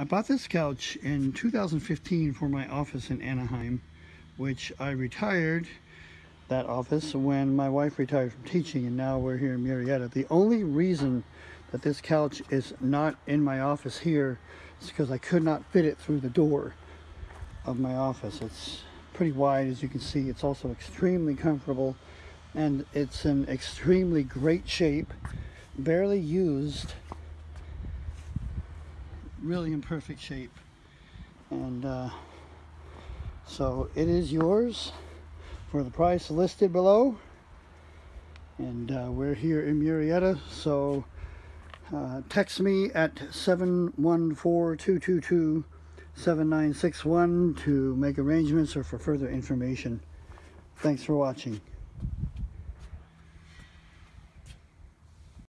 I bought this couch in 2015 for my office in Anaheim, which I retired that office when my wife retired from teaching and now we're here in Murrieta. The only reason that this couch is not in my office here is because I could not fit it through the door of my office. It's pretty wide as you can see. It's also extremely comfortable and it's in extremely great shape, barely used, really in perfect shape. And uh, so it is yours for the price listed below. And uh, we're here in Murrieta, so uh, text me at 714-222-7961 to make arrangements or for further information. Thanks for watching.